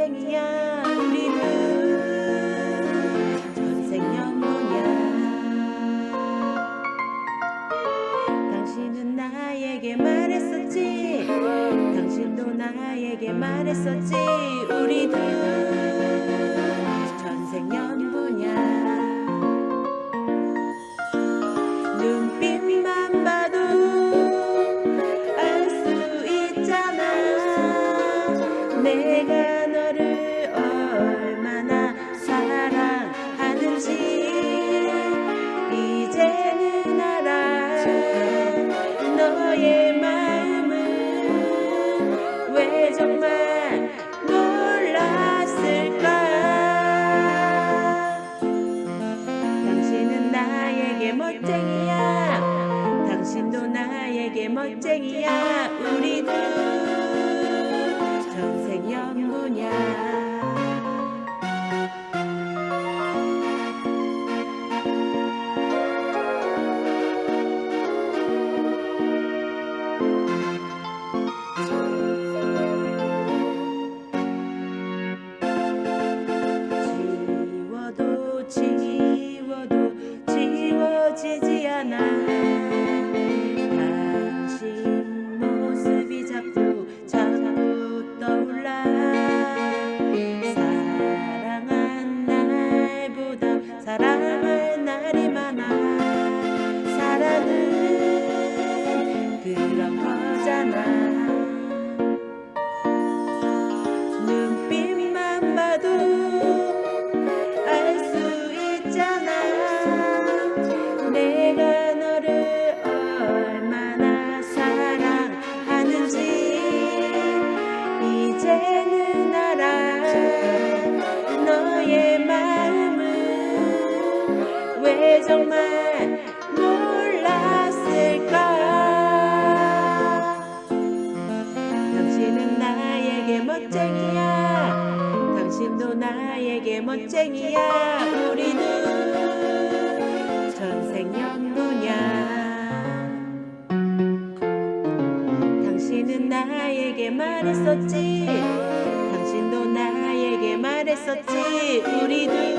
멋쟁이야 우리는. 전생연분이야. 당신은 나에게 말했었지. 당신도 나에게 말했었지. 우리는 멋쟁이야 우리는 전생 연분이야 지워도 지워도 지워지지 않아 당신은 나에게 멋쟁이야. 당신도 나에게 멋쟁이야. 우리는 전생연분이야 당신은 나에게 말했었지. 당신도 나에게 말했었지. 우리는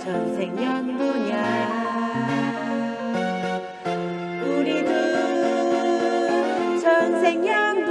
전생연분이야 우리는 전생연분이야